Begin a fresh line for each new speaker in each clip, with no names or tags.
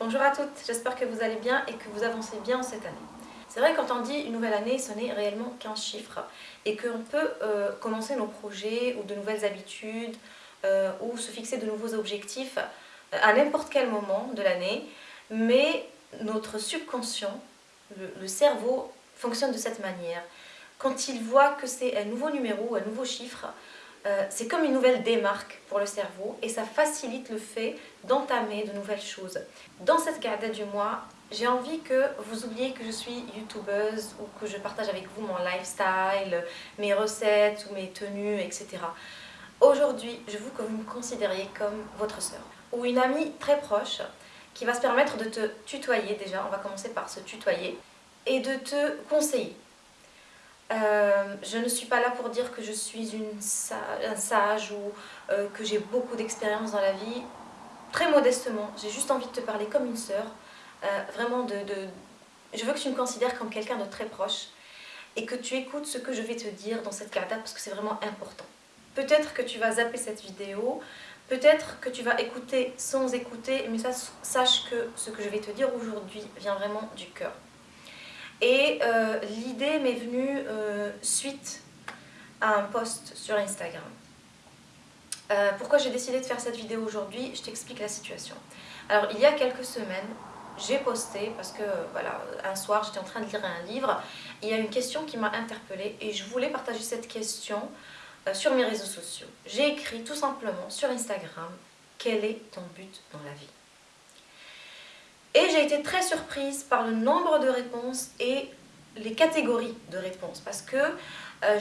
Bonjour à toutes, j'espère que vous allez bien et que vous avancez bien cette année. C'est vrai quand on dit une nouvelle année, ce n'est réellement qu'un chiffre et qu'on peut euh, commencer nos projets ou de nouvelles habitudes euh, ou se fixer de nouveaux objectifs euh, à n'importe quel moment de l'année, mais notre subconscient, le, cerveau, fonctionne de cette manière. Quand il voit que c'est un nouveau numéro, un nouveau chiffre, euh, c'est comme une nouvelle démarque pour le cerveau et ça facilite le fait d'entamer de nouvelles choses. Dans cette garde du mois, j'ai envie que vous oubliez que je suis youtubeuse ou que je partage avec vous mon lifestyle, mes recettes ou mes tenues, etc. Aujourd'hui, je veux que vous me considériez comme votre sœur ou une amie très proche qui va se permettre de te tutoyer déjà, on va commencer par se tutoyer, et de te conseiller. Euh, je ne suis pas là pour dire que je suis un sage ou euh, que j'ai beaucoup d'expérience dans la vie. Très modestement, j'ai juste envie de te parler comme une sœur. Euh, vraiment, je veux que tu me considères comme quelqu'un de très proche et que tu écoutes ce que je vais te dire dans cette carte parce que c'est vraiment important. Peut-être que tu vas zapper cette vidéo, peut-être que tu vas écouter sans écouter, mais sache que ce que je vais te dire aujourd'hui vient vraiment du cœur. Et euh, l'idée m'est venue euh, suite à un post sur Instagram. Euh, pourquoi j'ai décidé de faire cette vidéo aujourd'hui? Je t'explique la situation. Alors, il y a quelques semaines, j'ai posté, parce que voilà, un soir, j'étais en train de lire un livre, il y a une question qui m'a interpellée et je voulais partager cette question sur mes réseaux sociaux. J'ai écrit tout simplement sur Instagram, quel est ton but dans la vie? Et j'ai été très surprise par le nombre de réponses et les catégories de réponses parce que euh,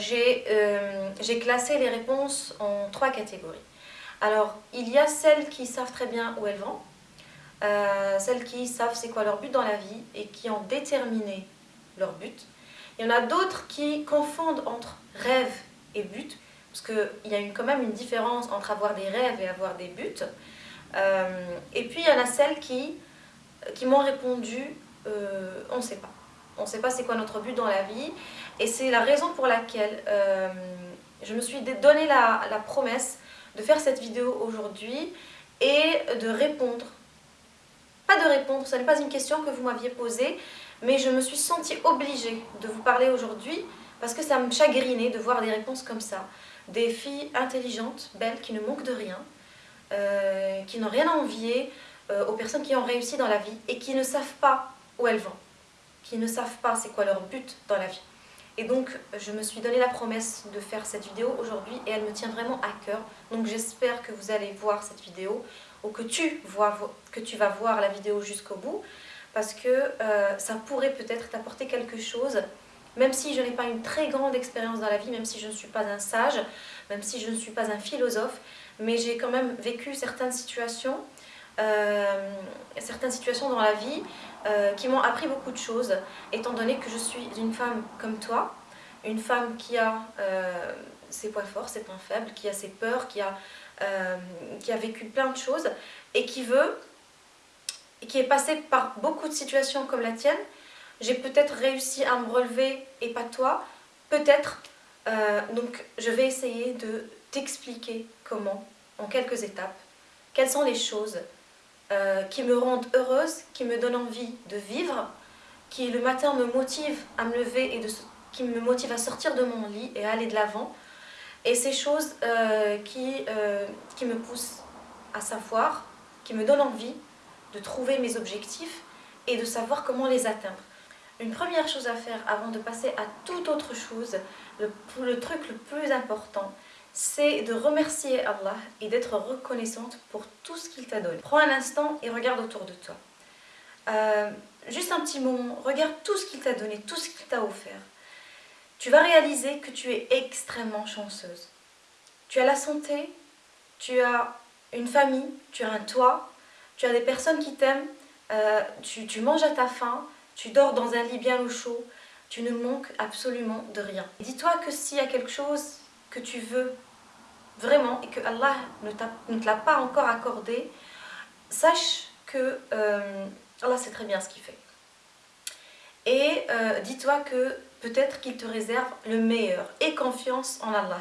euh, j'ai classé les réponses en trois catégories. Alors, il y a celles qui savent très bien où elles vont, euh, celles qui savent c'est quoi leur but dans la vie et qui ont déterminé leur but. Il y en a d'autres qui confondent entre rêve et but, parce qu'il y a quand même une différence entre avoir des rêves et avoir des buts. et puis il y en a celles qui qui m'ont répondu euh, on ne sait pas. On ne sait pas c'est quoi notre but dans la vie. Et c'est la raison pour laquelle euh, je me suis donné la, promesse de faire cette vidéo aujourd'hui et de répondre. Pas de répondre, ce n'est pas une question que vous m'aviez posée, mais je me suis sentie obligée de vous parler aujourd'hui parce que ça me chagrinait de voir des réponses comme ça. Des filles intelligentes, belles, qui ne manquent de rien, euh, qui n'ont rien à envier, aux personnes qui ont réussi dans la vie et qui ne savent pas où elles vont, qui ne savent pas c'est quoi leur but dans la vie. Et donc, je me suis donné la promesse de faire cette vidéo aujourd'hui et elle me tient vraiment à cœur. Donc, j'espère que vous allez voir cette vidéo ou que tu, vois, que tu vas voir la vidéo jusqu'au bout parce que euh, ça pourrait peut-être t'apporter quelque chose même si je n'ai pas une très grande expérience dans la vie, même si je ne suis pas un sage, même si je ne suis pas un philosophe, mais j'ai quand même vécu certaines situations euh, certaines situations dans la vie euh, qui m'ont appris beaucoup de choses, étant donné que je suis une femme comme toi, une femme qui a euh, ses points forts, ses points faibles, qui a ses peurs, qui a, qui a vécu plein de choses et qui veut, qui est passée par beaucoup de situations comme la tienne. J'ai peut-être réussi à me relever et pas toi, peut-être. donc je vais essayer de t'expliquer comment, en quelques étapes, quelles sont les choses euh, qui me rendent heureuse, qui me donnent envie de vivre, qui le matin me motive à me lever et qui me motive à sortir de mon lit et à aller de l'avant. Et ces choses euh, qui, euh, qui me poussent à savoir, qui me donnent envie de trouver mes objectifs et de savoir comment les atteindre. Une première chose à faire avant de passer à toute autre chose, le truc le plus important, c'est de remercier Allah et d'être reconnaissante pour tout ce qu'il t'a donné. Prends un instant et regarde autour de toi. Euh, juste un petit moment, regarde tout ce qu'il t'a donné, tout ce qu'il t'a offert. Tu vas réaliser que tu es extrêmement chanceuse. Tu as la santé, tu as une famille, tu as un toit, tu as des personnes qui t'aiment, euh, tu, tu manges à ta faim, tu dors dans un lit bien au chaud, tu ne manques absolument de rien. Dis-toi que s'il y a quelque chose que tu veux vraiment, et que Allah ne, te l'a pas encore accordé, sache que euh, Allah sait très bien ce qu'il fait. Et euh, dis-toi que peut-être qu'il te réserve le meilleur. Et confiance en Allah.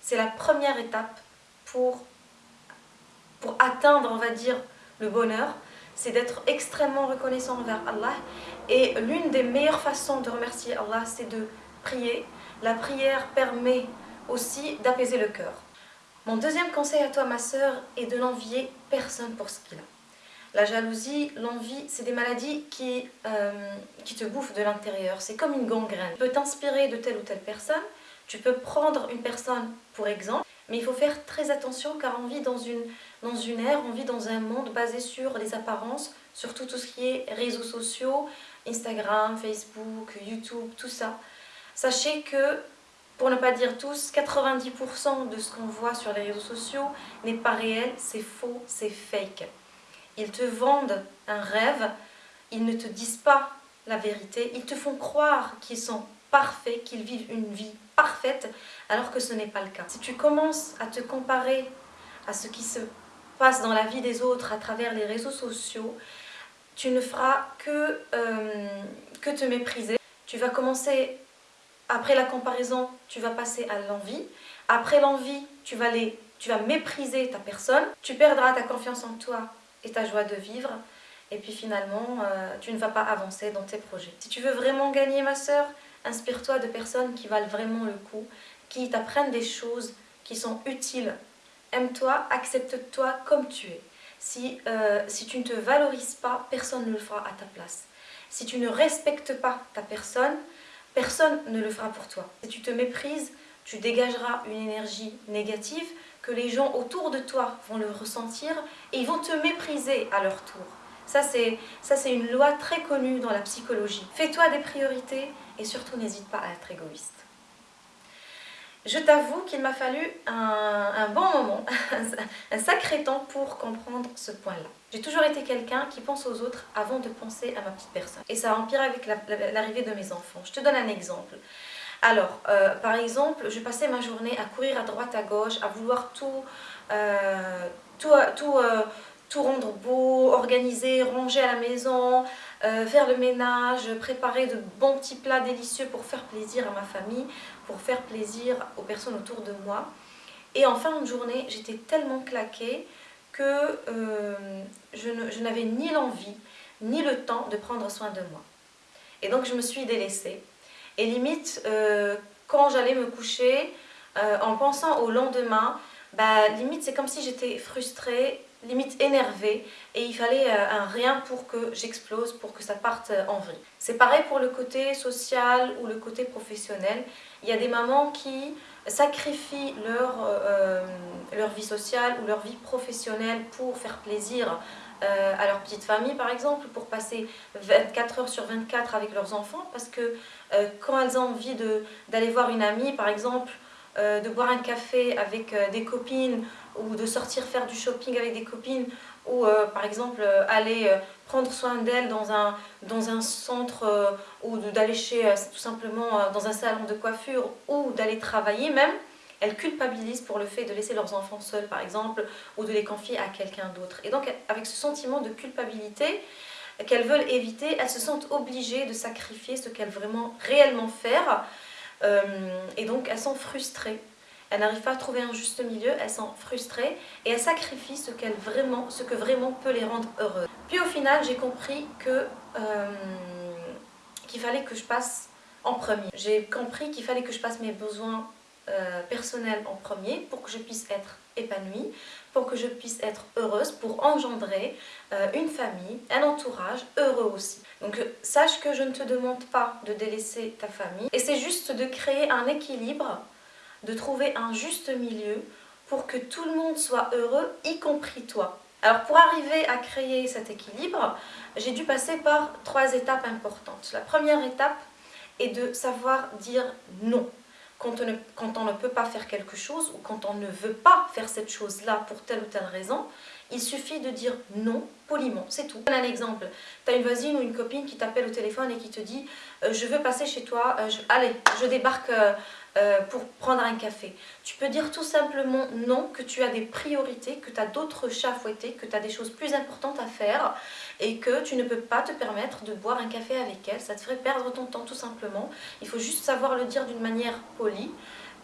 C'est la première étape pour, pour atteindre, on va dire, le bonheur. c'est d'être extrêmement reconnaissant envers Allah. Et l'une des meilleures façons de remercier Allah, c'est de prier. La prière permet aussi d'apaiser le cœur. Mon deuxième conseil à toi, ma sœur, est de n'envier personne pour ce qu'il a. La jalousie, l'envie, c'est des maladies qui, euh, qui te bouffent de l'intérieur. C'est comme une gangrène. Tu peux t'inspirer de telle ou telle personne, tu peux prendre une personne pour exemple, mais il faut faire très attention car on vit dans une, dans une ère, on vit dans un monde basé sur les apparences, surtout tout ce qui est réseaux sociaux, Instagram, Facebook, YouTube, tout ça. Sachez que, pour ne pas dire tous, 90% de ce qu'on voit sur les réseaux sociaux n'est pas réel, c'est faux, c'est fake. Ils te vendent un rêve, ils ne te disent pas la vérité, ils te font croire qu'ils sont parfaits, qu'ils vivent une vie parfaite, alors que ce n'est pas le cas. Si tu commences à te comparer à ce qui se passe dans la vie des autres à travers les réseaux sociaux, tu ne feras que, euh, que te mépriser. Tu vas commencer, après la comparaison, tu vas passer à l'envie. Après l'envie, tu, vas tu vas mépriser ta personne. Tu perdras ta confiance en toi et ta joie de vivre. Et puis finalement, euh, tu ne vas pas avancer dans tes projets. Si tu veux vraiment gagner, ma soeur, inspire-toi de personnes qui valent vraiment le coup, qui t'apprennent des choses qui sont utiles. Aime-toi, accepte-toi comme tu es. Si, euh, si tu ne te valorises pas, personne ne le fera à ta place. Si tu ne respectes pas ta personne, personne ne le fera pour toi. Si tu te méprises, tu dégageras une énergie négative que les gens autour de toi vont le ressentir et ils vont te mépriser à leur tour. Ça, c'est une loi très connue dans la psychologie. Fais-toi des priorités et surtout n'hésite pas à être égoïste. Je t'avoue qu'il m'a fallu un, bon moment, un sacré temps pour comprendre ce point-là. J'ai toujours été quelqu'un qui pense aux autres avant de penser à ma petite personne. Et ça a empiré avec l'arrivée de mes enfants. Je te donne un exemple. Alors, euh, par exemple, je passais ma journée à courir à droite, à gauche, à vouloir tout, euh, tout, tout, euh, tout, rendre beau, organiser, ranger à la maison, faire le ménage, préparer de bons petits plats délicieux pour faire plaisir à ma famille, pour faire plaisir aux personnes autour de moi. Et en fin de journée, j'étais tellement claquée que je n'avais ni l'envie, ni le temps de prendre soin de moi. Et donc je me suis délaissée. Et limite, euh, quand j'allais me coucher, euh, en pensant au lendemain, bah, limite c'est comme si j'étais frustrée, limite énervée, et il fallait euh, un rien pour que j'explose, pour que ça parte en vrille. C'est pareil pour le côté social ou le côté professionnel. Il y a des mamans qui sacrifient leur, leur vie sociale ou leur vie professionnelle pour faire plaisir euh, à leur petite famille par exemple pour passer 24 heures sur 24 avec leurs enfants parce que euh, quand elles ont envie d'aller voir une amie par exemple euh, de boire un café avec des copines ou de sortir faire du shopping avec des copines ou par exemple aller prendre soin d'elles dans un, centre ou d'aller chez tout simplement dans un salon de coiffure ou d'aller travailler même elles culpabilisent pour le fait de laisser leurs enfants seuls, par exemple, ou de les confier à quelqu'un d'autre. Et donc, avec ce sentiment de culpabilité qu'elles veulent éviter, elles se sentent obligées de sacrifier ce qu'elles veulent vraiment, réellement faire. Euh, et donc, elles sont frustrées. Elles n'arrivent pas à trouver un juste milieu, elles sont frustrées et elles sacrifient ce, qu'elles vraiment, ce que vraiment peut les rendre heureuses. Puis au final, j'ai compris que euh, qu'il fallait que je passe en premier. J'ai compris qu'il fallait que je passe mes besoins euh, personnel en premier pour que je puisse être épanouie, pour que je puisse être heureuse, pour engendrer euh, une famille, un entourage heureux aussi. Donc sache que je ne te demande pas de délaisser ta famille et c'est juste de créer un équilibre, de trouver un juste milieu pour que tout le monde soit heureux, y compris toi. Alors pour arriver à créer cet équilibre, j'ai dû passer par trois étapes importantes. La première étape est de savoir dire non quand on, ne, peut pas faire quelque chose ou quand on ne veut pas faire cette chose-là pour telle ou telle raison, il suffit de dire non poliment, c'est tout. Un exemple, tu as une voisine ou une copine qui t'appelle au téléphone et qui te dit euh, je veux passer chez toi, euh, allez, je débarque euh, euh, pour prendre un café. Tu peux dire tout simplement non, que tu as des priorités, que tu as d'autres chats fouettés, que tu as des choses plus importantes à faire et que tu ne peux pas te permettre de boire un café avec elle. Ça te ferait perdre ton temps tout simplement. Il faut juste savoir le dire d'une manière polie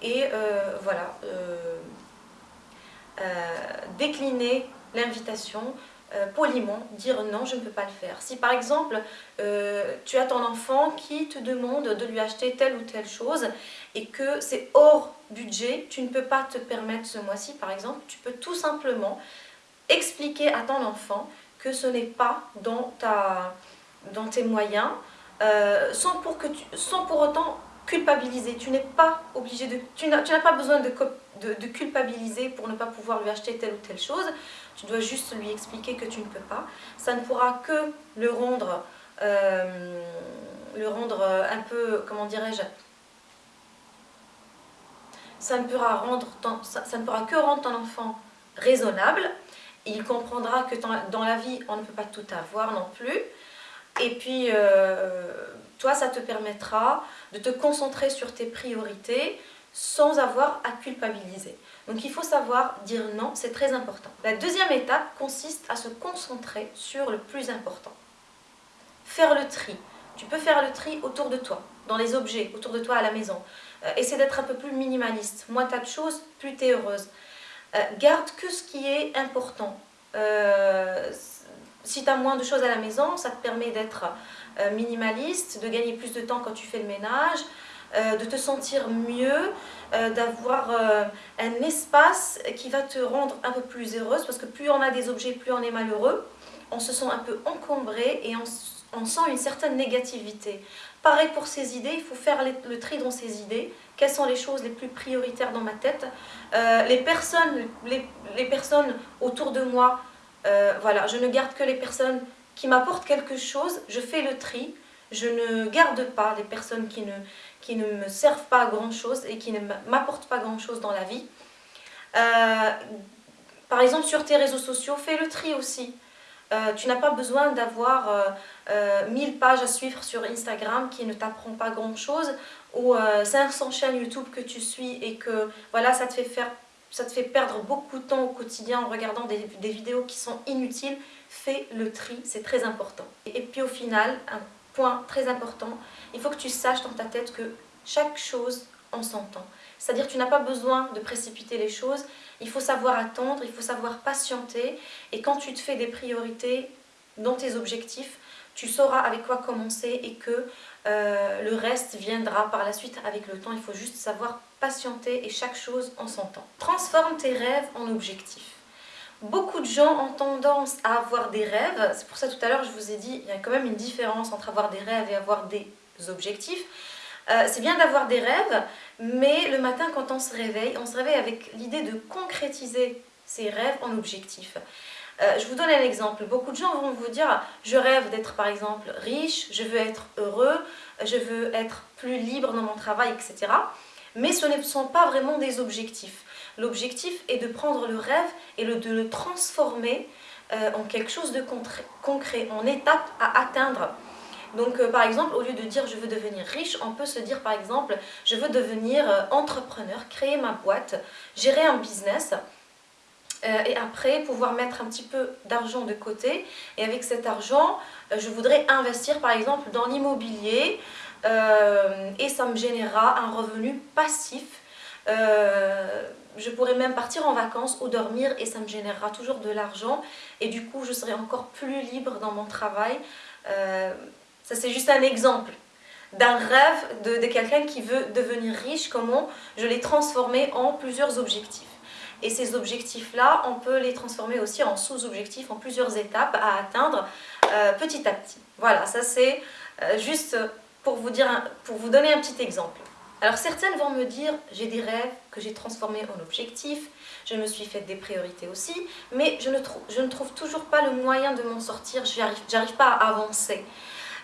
et euh, voilà, euh, décliner l'invitation euh, poliment dire non, je ne peux pas le faire. Si par exemple, euh, tu as ton enfant qui te demande de lui acheter telle ou telle chose et que c'est hors budget, tu ne peux pas te permettre ce mois-ci par exemple, tu peux tout simplement expliquer à ton enfant que ce n'est pas dans, ta, dans tes moyens, euh, sans, pour que autant culpabiliser. Tu n'es pas obligé de... Tu n'as pas besoin de, de, culpabiliser pour ne pas pouvoir lui acheter telle ou telle chose. Tu dois juste lui expliquer que tu ne peux pas. Ça ne pourra que le rendre, euh, rendre un peu, comment dirais-je, ça ne pourra rendre ça, ne pourra que rendre ton enfant raisonnable. Il comprendra que dans la vie, on ne peut pas tout avoir non plus. Et puis, euh, toi, ça te permettra de te concentrer sur tes priorités sans avoir à culpabiliser. Donc il faut savoir dire non, c'est très important. La deuxième étape consiste à se concentrer sur le plus important. Faire le tri. Tu peux faire le tri autour de toi, dans les objets, autour de toi à la maison. Euh, essaie d'être un peu plus minimaliste. Moins tu as de choses, plus tu es heureuse. Euh, garde que ce qui est important. Euh, si tu as moins de choses à la maison, ça te permet d'être minimaliste, de gagner plus de temps quand tu fais le ménage, de te sentir mieux, d'avoir un espace qui va te rendre un peu plus heureuse parce que plus on a des objets, plus on est malheureux. On se sent un peu encombré et on sent une certaine négativité. Pareil pour ces idées, il faut faire le tri dans ces idées. Quelles sont les choses les plus prioritaires dans ma tête? Euh, les, personnes, les, personnes autour de moi, euh, voilà, je ne garde que les personnes qui m'apportent quelque chose, je fais le tri. Je ne garde pas les personnes qui ne, qui ne me servent pas à grand chose et qui ne m'apportent pas grand chose dans la vie. Euh, par exemple, sur tes réseaux sociaux, fais le tri aussi. Euh, tu n'as pas besoin d'avoir euh, 1000 euh, pages à suivre sur Instagram qui ne t'apprend pas grand chose ou 500 euh, chaînes YouTube que tu suis et que voilà, ça te fait, faire, ça te fait perdre beaucoup de temps au quotidien en regardant des, des vidéos qui sont inutiles. Fais le tri, c'est très important. Et puis au final, un point très important, il faut que tu saches dans ta tête que chaque chose en son temps. C'est-à-dire tu n'as pas besoin de précipiter les choses, il faut savoir attendre, il faut savoir patienter. Et quand tu te fais des priorités dans tes objectifs, tu sauras avec quoi commencer et que euh, le reste viendra par la suite avec le temps. Il faut juste savoir patienter et chaque chose en son temps. Transforme tes rêves en objectifs. Beaucoup de gens ont tendance à avoir des rêves. C'est pour ça tout à l'heure je vous ai dit, il y a quand même une différence entre avoir des rêves et avoir des objectifs. Euh, c'est bien d'avoir des rêves, mais le matin quand on se réveille, on se réveille avec l'idée de concrétiser ces rêves en objectifs. Euh, je vous donne un exemple. Beaucoup de gens vont vous dire « je rêve d'être par exemple riche, je veux être heureux, je veux être plus libre dans mon travail, etc. » Mais ce ne sont pas vraiment des objectifs. L'objectif est de prendre le rêve et de le transformer euh, en quelque chose de concret, en étape à atteindre. Donc euh, par exemple, au lieu de dire je veux devenir riche, on peut se dire par exemple je veux devenir euh, entrepreneur, créer ma boîte, gérer un business et après pouvoir mettre un petit peu d'argent de côté et avec cet argent je voudrais investir par exemple dans l'immobilier et ça me générera un revenu passif je pourrais même partir en vacances ou dormir et ça me générera toujours de l'argent et du coup je serai encore plus libre dans mon travail ça, c'est juste un exemple d'un rêve de, quelqu'un qui veut devenir riche, comment je l'ai transformé en plusieurs objectifs. Et ces objectifs-là, on peut les transformer aussi en sous-objectifs, en plusieurs étapes à atteindre euh, petit à petit. Voilà, ça c'est euh, juste pour vous donner un petit exemple. Alors certaines vont me dire, j'ai des rêves que j'ai transformés en objectifs, je me suis fait des priorités aussi, mais je ne, je ne trouve toujours pas le moyen de m'en sortir, je n'arrive pas à avancer.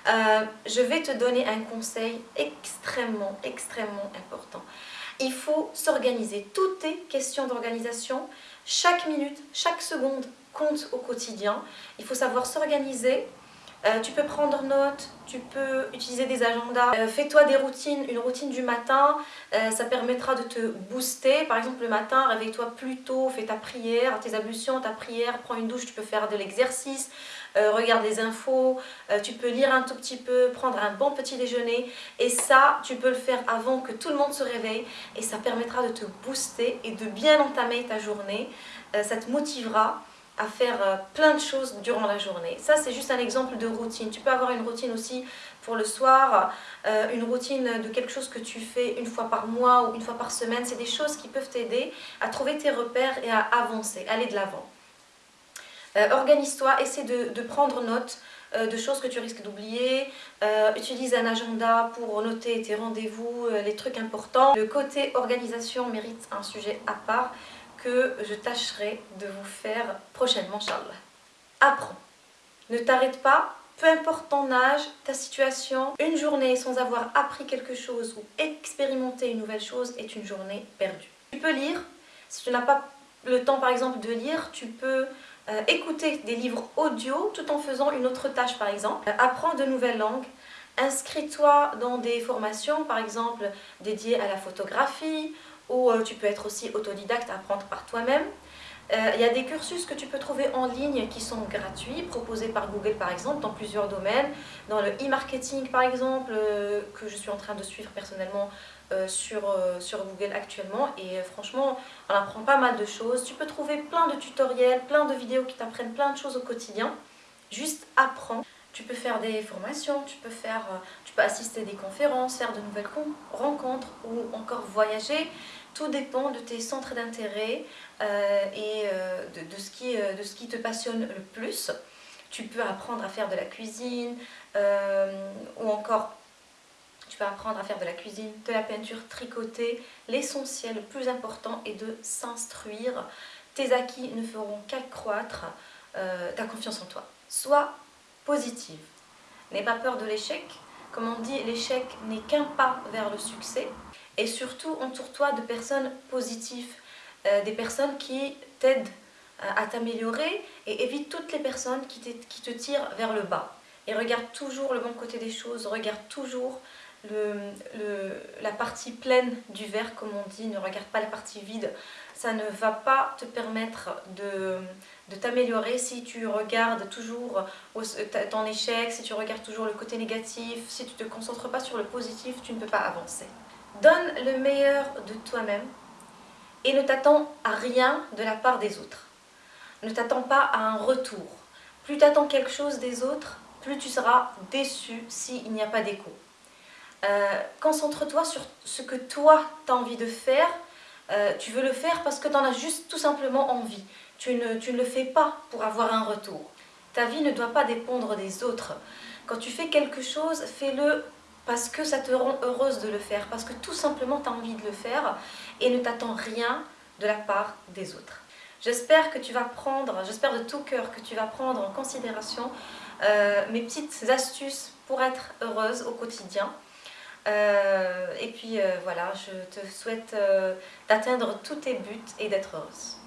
Euh, je vais te donner un conseil extrêmement, extrêmement important. Il faut s'organiser. Tout est question d'organisation. Chaque minute, chaque seconde compte au quotidien. Il faut savoir s'organiser. Euh, tu peux prendre note, tu peux utiliser des agendas. Euh, fais-toi des routines, une routine du matin, ça permettra de te booster. Par exemple, le matin, réveille-toi plus tôt, fais ta prière, tes ablutions, ta prière, prends une douche, tu peux faire de l'exercice. Euh, regarde des infos, euh, tu peux lire un tout petit peu, prendre un bon petit déjeuner et ça, tu peux le faire avant que tout le monde se réveille et ça permettra de te booster et de bien entamer ta journée. Euh, ça te motivera à faire euh, plein de choses durant la journée. Ça, c'est juste un exemple de routine. Tu peux avoir une routine aussi pour le soir, euh, une routine de quelque chose que tu fais une fois par mois ou une fois par semaine. C'est des choses qui peuvent t'aider à trouver tes repères et à avancer, aller de l'avant. Euh, organise-toi, essaie de, prendre note de choses que tu risques d'oublier. utilise un agenda pour noter tes rendez-vous, les trucs importants. Le côté organisation mérite un sujet à part que je tâcherai de vous faire prochainement, Inch'Allah. Apprends. Ne t'arrête pas, peu importe ton âge, ta situation, une journée sans avoir appris quelque chose ou expérimenté une nouvelle chose est une journée perdue. Tu peux lire, si tu n'as pas le temps par exemple de lire, tu peux euh, écouter des livres audio tout en faisant une autre tâche par exemple. Euh, apprends de nouvelles langues, inscris-toi dans des formations par exemple dédiées à la photographie ou euh, tu peux être aussi autodidacte, apprendre par toi-même. Euh, il y a des cursus que tu peux trouver en ligne qui sont gratuits, proposés par Google par exemple, dans plusieurs domaines. Dans le e-marketing par exemple, euh, que je suis en train de suivre personnellement sur, sur Google actuellement. Et franchement, on apprend pas mal de choses. Tu peux trouver plein de tutoriels, plein de vidéos qui t'apprennent plein de choses au quotidien. Juste apprends. Tu peux faire des formations, tu peux, faire, tu peux assister à des conférences, faire de nouvelles rencontres ou encore voyager. Tout dépend de tes centres d'intérêt euh, et euh, de, ce qui, euh, de ce qui te passionne le plus. Tu peux apprendre à faire de la cuisine ou encore tu peux apprendre à faire de la cuisine, de la peinture, tricoter. L'essentiel, le plus important est de s'instruire. Tes acquis ne feront qu'accroître ta confiance en toi. Sois positive. N'aie pas peur de l'échec. Comme on dit, l'échec n'est qu'un pas vers le succès. Et surtout, entoure-toi de personnes positives, euh, des personnes qui t'aident euh, à t'améliorer et évite toutes les personnes qui, te tirent vers le bas. Et regarde toujours le bon côté des choses, regarde toujours la partie pleine du verre, comme on dit, ne regarde pas la partie vide. Ça ne va pas te permettre de, de t'améliorer si tu regardes toujours ton échec, si tu regardes toujours le côté négatif, si tu ne te concentres pas sur le positif, tu ne peux pas avancer. Donne le meilleur de toi-même et ne t'attends à rien de la part des autres. Ne t'attends pas à un retour. Plus tu attends quelque chose des autres, plus tu seras déçu s'il n'y a pas d'écho. Euh, concentre-toi sur ce que toi tu as envie de faire. Euh, tu veux le faire parce que tu en as juste tout simplement envie. Tu ne, tu ne le fais pas pour avoir un retour. Ta vie ne doit pas dépendre des autres. Quand tu fais quelque chose, fais-le parce que ça te rend heureuse de le faire, parce que tout simplement tu as envie de le faire et ne t'attends rien de la part des autres. J'espère que tu vas prendre, j'espère de tout cœur que tu vas prendre en considération euh, mes petites astuces pour être heureuse au quotidien. Euh, et puis euh, voilà, je te souhaite d'atteindre tous tes buts et d'être heureuse.